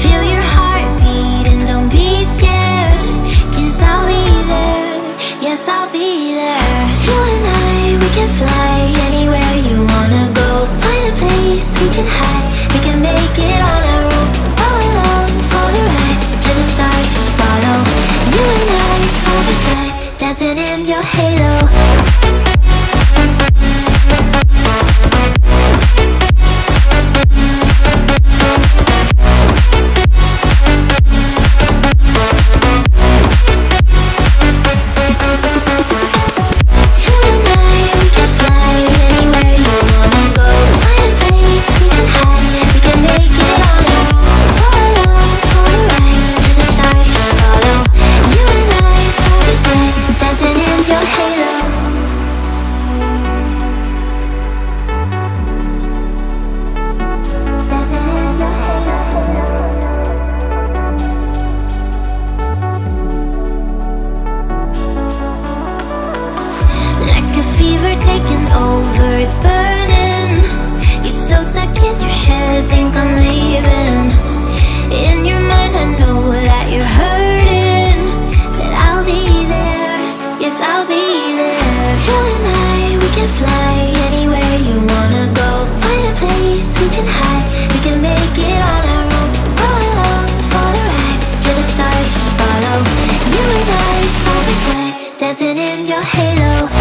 Feel your heartbeat and don't be I'll be there, yes I'll be there. You and I, we can fly anywhere you wanna go. Find a place we can hide, we can make it on our own. All alone, ride, to the stars just follow. You and I, side by side, dancing in your halo. I'll be there. You and I, we can fly anywhere you wanna go. Find a place we can hide, we can make it on our own. Go along for the ride, to the stars just follow. You and I, side by side, dancing in your halo.